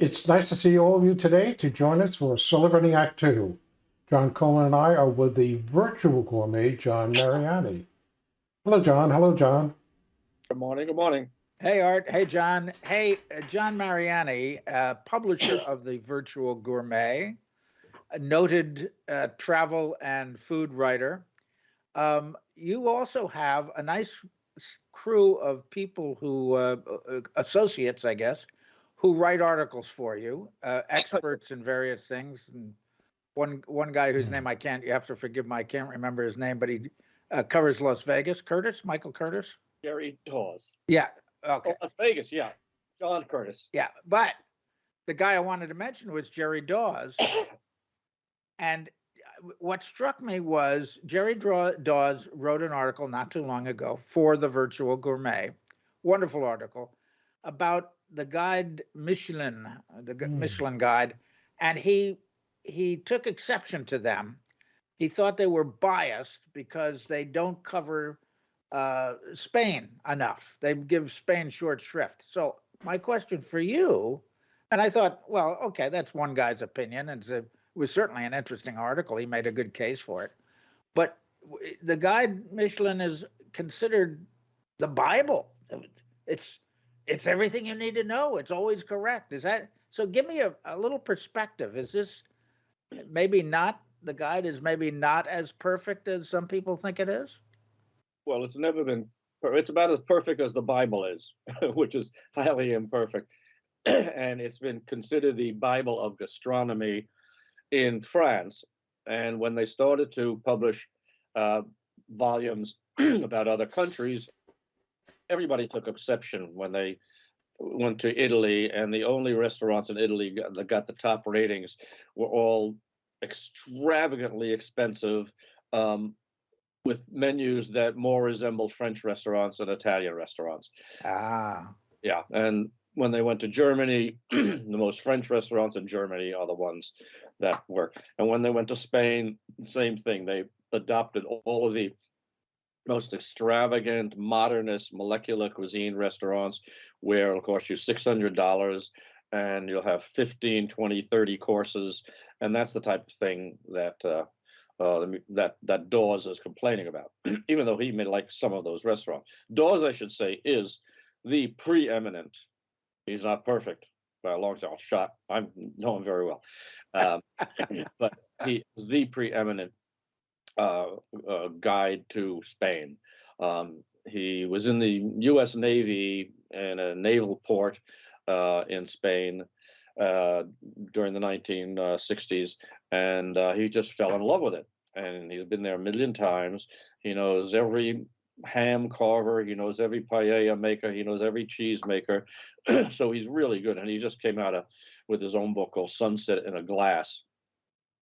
It's nice to see all of you today to join us for Celebrating Act Two. John Coleman and I are with the virtual gourmet, John Mariani. Hello, John. Hello, John. Good morning. Good morning. Hey, Art. Hey, John. Hey, uh, John Mariani, uh, publisher of the Virtual Gourmet, a noted uh, travel and food writer. Um, you also have a nice crew of people who, uh, uh, associates, I guess, who write articles for you, uh, experts in various things. And one one guy whose name I can't, you have to forgive me, I can't remember his name, but he uh, covers Las Vegas. Curtis, Michael Curtis. Gerry Dawes. Yeah. Okay. Oh, Las Vegas, yeah. John Curtas. Yeah, but the guy I wanted to mention was Gerry Dawes. and uh, what struck me was Gerry Draw- Dawes wrote an article not too long ago for the Virtual Gourmet, wonderful article about the guide Michelin, the Mm. Michelin guide, and he he took exception to them. He thought they were biased because they don't cover uh, Spain enough. They give Spain short shrift. So my question for you, and I thought, well, okay, that's one guy's opinion, and a, it was certainly an interesting article. He made a good case for it. But the guide Michelin is considered the Bible. It's it's everything you need to know. It's always correct. Is that so? Give me a, a little perspective. Is this maybe not the guide is maybe not as perfect as some people think it is? Well, it's never been, it's about as perfect as the Bible is, which is highly imperfect. and it's been considered the Bible of gastronomy in France. And when they started to publish uh, volumes about other countries, everybody took exception when they went to Italy, and the only restaurants in Italy that got the top ratings were all extravagantly expensive, um, with menus that more resembled French restaurants than Italian restaurants. Ah, Yeah, and when they went to Germany, the most French restaurants in Germany are the ones that work. And when they went to Spain, same thing. They adopted all of the most extravagant, modernist molecular cuisine restaurants where it'll cost you $600 and you'll have 15, 20, 30 courses. And that's the type of thing that uh, uh, that that Dawes is complaining about, even though he may like some of those restaurants. Dawes, I should say, is the preeminent. He's not perfect by a long shot. I know him very well, um, but he is the preeminent guide to Spain. Um, he was in the U.S. Navy in a naval port uh, in Spain uh, during the 1960s, and uh, he just fell in love with it. And he's been there a million times. He knows every ham carver. He knows every paella maker. He knows every cheese maker. so he's really good. And he just came out with his own book called Sunset in a Glass,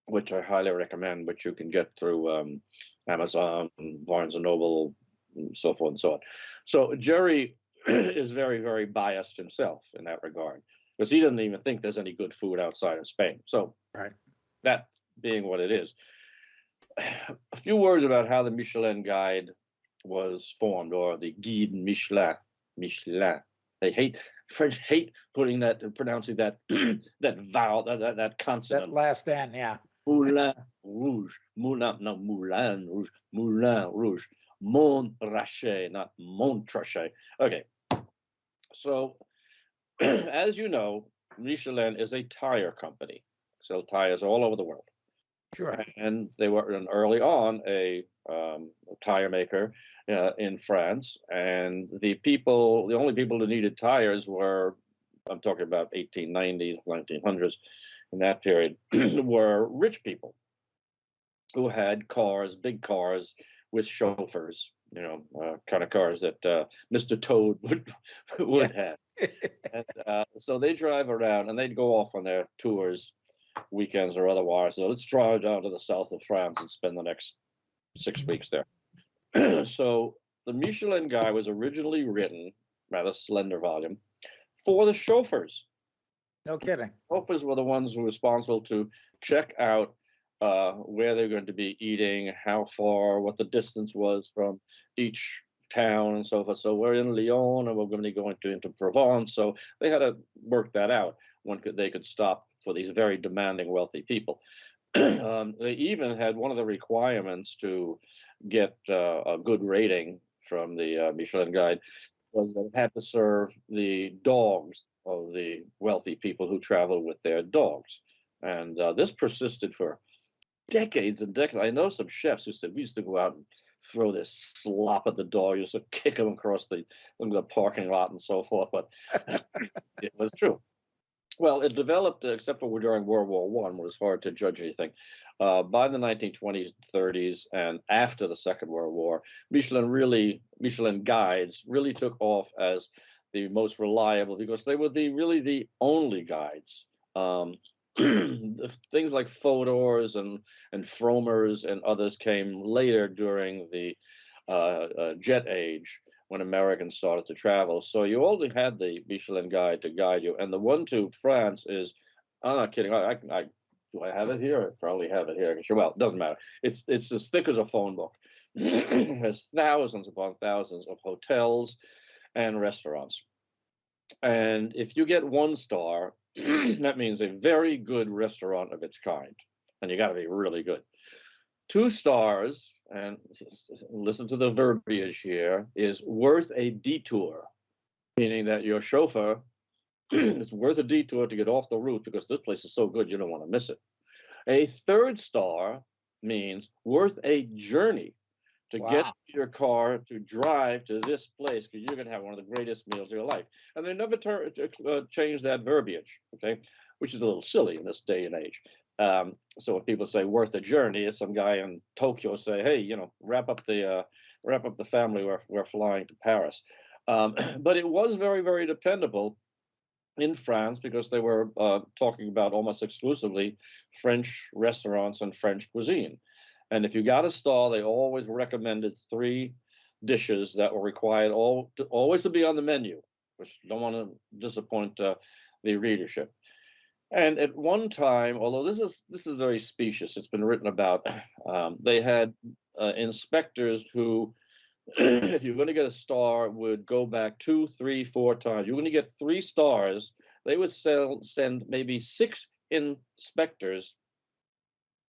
which I highly recommend, which you can get through um, Amazon, Barnes and Noble, and so forth and so on. So Gerry is very, very biased himself in that regard because he doesn't even think there's any good food outside of Spain. So Right. that being what it is. A few words about how the Michelin Guide was formed, or the Guide Michelin. Michelin. They hate French hate putting that pronouncing that that vowel that that, that that consonant. last N, yeah. Moulin Rouge. Moulin, no, Moulin Rouge. Moulin Rouge. Montrachet, not Montrachet. Okay. So, as you know, Michelin is a tire company. Sell tires all over the world. Sure. And they were an early on a, um, a tire maker uh, in France. And the people, the only people who needed tires were, I'm talking about 1890s, 1900s, in that period, were rich people who had cars, big cars with chauffeurs, you know, uh, kind of cars that uh, Mr. Toad would would have. And uh, so they drive around and they'd go off on their tours, weekends or otherwise. So let's drive down to the south of France and spend the next six weeks there. so the Michelin guy was originally written, rather slender volume, for the chauffeurs No kidding. chauffeurs were the ones who were responsible to check out uh, where they're going to be eating, how far, what the distance was from each town and so forth. So we're in Lyon and we're going to be going to into Provence. So they had to work that out. One could they could stop for these very demanding wealthy people. um, they even had one of the requirements to get uh, a good rating from the uh, Michelin Guide was that it had to serve the dogs of the wealthy people who travel with their dogs. And uh, this persisted for decades and decades. I know some chefs who said we used to go out and throw this slop at the dog, used to kick them across the, the parking lot and so forth, but it was true. Well, it developed, uh, except for during World War One, when it was hard to judge anything. Uh, by the 1920s, 30s, and after the Second World War, Michelin really, Michelin guides really took off as the most reliable because they were the really the only guides. Um, things like Fodor's and and Frommer's and others came later during the uh, uh, jet age when Americans started to travel. So you only had the Michelin guide to guide you, and the one to France is. I'm not kidding. I, I, do I have it here? I probably have it here. Well, it doesn't matter. It's it's as thick as a phone book. it has thousands upon thousands of hotels and restaurants. And if you get one star, that means a very good restaurant of its kind. And you got to be really good. Two stars, and listen to the verbiage here, is worth a detour, meaning that your chauffeur it's worth a detour to get off the route because this place is so good you don't want to miss it. A third star means worth a journey to get Wow. your car to drive to this place because you're going to have one of the greatest meals of your life. And they never uh, change that verbiage, okay, which is a little silly in this day and age. Um, so when people say worth a journey, some guy in Tokyo say, hey, you know, wrap up the uh, wrap up the family. We're we're flying to Paris. Um, but it was very very dependable in France because they were uh, talking about almost exclusively French restaurants and French cuisine. And if you got a stall, they always recommended three dishes that were required all to, always to be on the menu, which don't want to disappoint uh, the readership. And at one time, although this is this is very specious, it's been written about. Um, they had uh, inspectors who, if you're going to get a star, would go back two, three, four times. You're going to get three stars. They would sell, send maybe six inspectors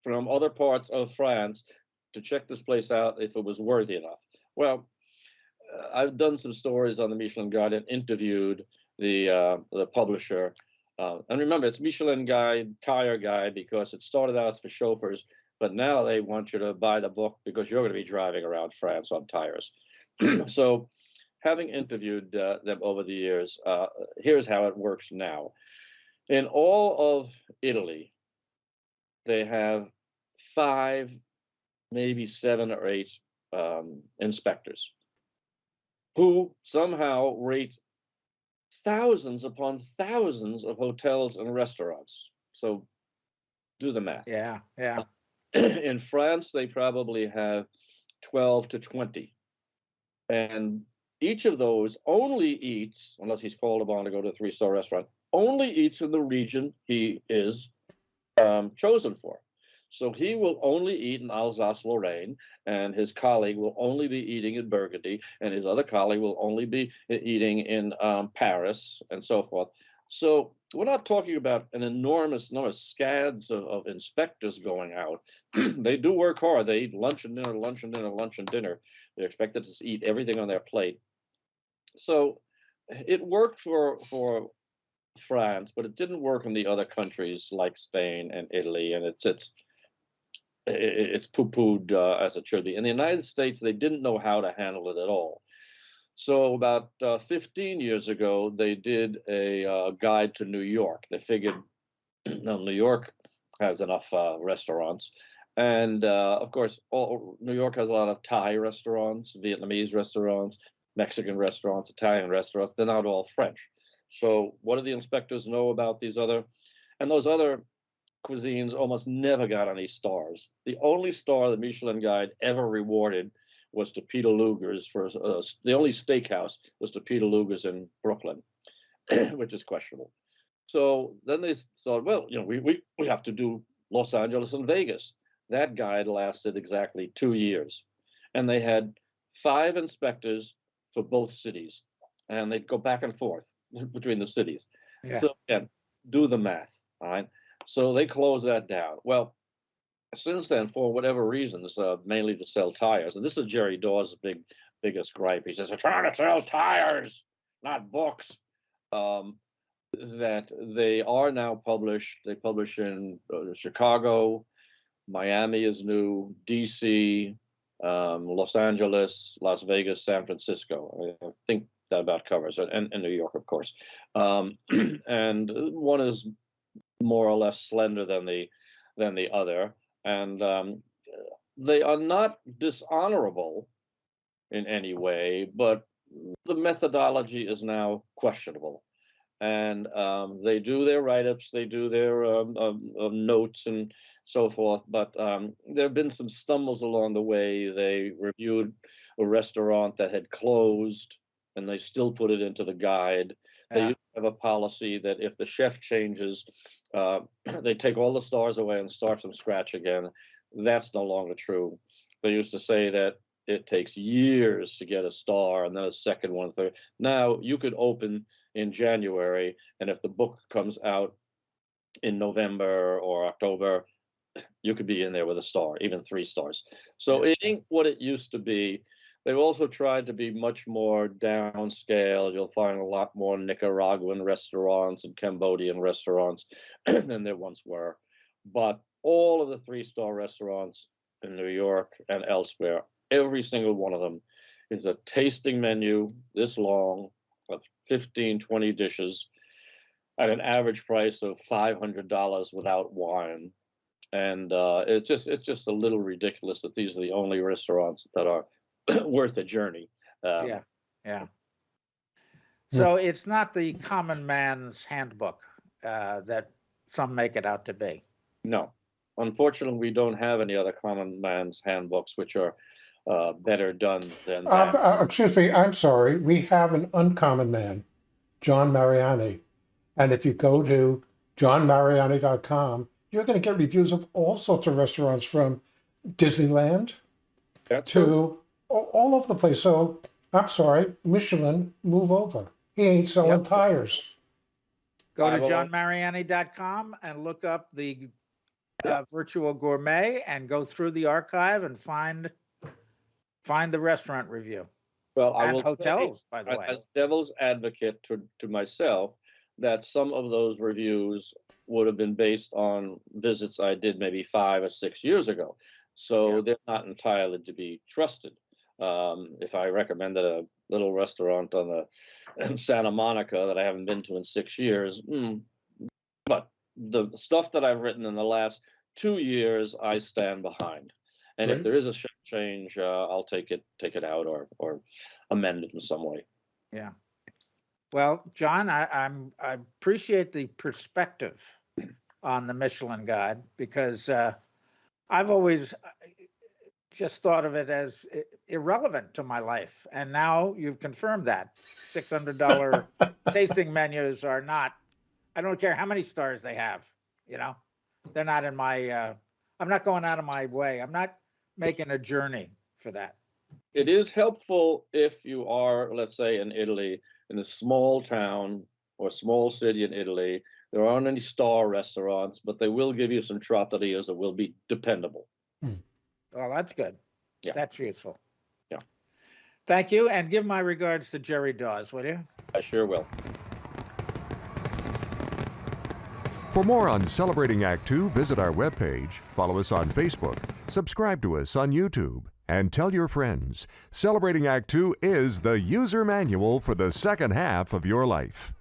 from other parts of France to check this place out if it was worthy enough. Well, uh, I've done some stories on the Michelin Guide and interviewed the uh, the publisher. Uh, and remember, it's Michelin Guide, Tire Guide, because it started out for chauffeurs, but now they want you to buy the book because you're going to be driving around France on tires. so, having interviewed uh, them over the years, uh, here's how it works now. In all of Italy, they have five, maybe seven or eight um, inspectors who somehow rate thousands upon thousands of hotels and restaurants. So do the math. Yeah, yeah. In France, they probably have 12 to 20. And each of those only eats, unless he's called upon to go to a three star restaurant, only eats in the region he is um, chosen for. So he will only eat in Alsace Lorraine, and his colleague will only be eating in Burgundy, and his other colleague will only be eating in um, Paris, and so forth. So we're not talking about an enormous number of scads of, of inspectors going out. they do work hard. They eat lunch and dinner, lunch and dinner, lunch and dinner. They're expected to eat everything on their plate. So it worked for for France, but it didn't work in the other countries like Spain and Italy, and it's it's it's poo-pooed uh, as it should be. In the United States, they didn't know how to handle it at all. So about uh, 15 years ago, they did a uh, guide to New York. They figured, New York has enough uh, restaurants, and uh, of course, all, New York has a lot of Thai restaurants, Vietnamese restaurants, Mexican restaurants, Italian restaurants. They're not all French. So what do the inspectors know about these other, and those other cuisines almost never got any stars. The only star the Michelin Guide ever rewarded was to Peter Luger's for uh, the only steakhouse was to Peter Luger's in Brooklyn, which is questionable. So then they thought, well, you know, we, we, we have to do Los Angeles and Vegas. That guide lasted exactly two years. And they had five inspectors for both cities. And they'd go back and forth between the cities. Yeah. So again, do the math, all right? So they close that down. Well, since then, for whatever reasons, uh, mainly to sell tires, and this is Gerry Dawes' big biggest gripe. He says, "They're trying to sell tires, not books." Um, that they are now published. They publish in uh, Chicago, Miami is new, DC, um, Los Angeles, Las Vegas, San Francisco. I I think that about covers it, and, and New York, of course. Um, and one is more or less slender than the than the other, and um, they are not dishonorable in any way, but the methodology is now questionable. And um, they do their write-ups, they do their um, um, um, notes and so forth, but um, there have been some stumbles along the way. They reviewed a restaurant that had closed, and they still put it into the guide. They Yeah. used to have a policy that if the chef changes, uh, they take all the stars away and start from scratch again. That's no longer true. They used to say that it takes years to get a star and then a second one, third. Now you could open in January, and if the book comes out in November or October, you could be in there with a star, even three stars. So it ain't what it used to be. They've also tried to be much more downscale. You'll find a lot more Nicaraguan restaurants and Cambodian restaurants than there once were. But all of the three star restaurants in New York and elsewhere, every single one of them is a tasting menu this long of 15, 20 dishes at an average price of $500 without wine. And uh, it's just it's just a little ridiculous that these are the only restaurants that are worth a journey. Um, Yeah, yeah. Hmm. So it's not the common man's handbook uh, that some make it out to be. No, unfortunately, we don't have any other common man's handbooks which are uh, better done than Uh, that. uh, excuse me, I'm sorry. We have an uncommon man, John Mariani. And if you go to johnmariani.com, you're going to get reviews of all sorts of restaurants from Disneyland That's true. to a- all over the place. So I'm sorry, Michelin, move over. He ain't selling Yep. tires. Go to 501. johnmariani.com and look up the uh, virtual gourmet and go through the archive and find find the restaurant review Well, I and will say, hotels, by the way. as devil's advocate to, to myself, that some of those reviews would have been based on visits I did maybe five or six years ago. So Yeah. they're not entirely to be trusted. Um, if I recommended a little restaurant on the in Santa Monica that I haven't been to in six years, mm, but the stuff that I've written in the last two years, I stand behind. And if there is a change, uh, I'll take it take it out or or amend it in some way. Yeah. Well, John, I, I'm, I appreciate the perspective on the Michelin Guide because uh, I've always just thought of it as irrelevant to my life. And now you've confirmed that. $600 tasting menus are not, I don't care how many stars they have, you know? They're not in my, uh, I'm not going out of my way. I'm not making a journey for that. It is helpful if you are, let's say, in Italy, in a small town or small city in Italy. There aren't any star restaurants, but they will give you some trattorias that will be dependable. Well, that's good. Yeah. That's useful. Yeah. Thank you, and give my regards to Gerry Dawes, will you? I sure will. For more on Celebrating Act Two, visit our webpage, follow us on Facebook, subscribe to us on YouTube, and tell your friends. Celebrating Act Two is the user manual for the second half of your life.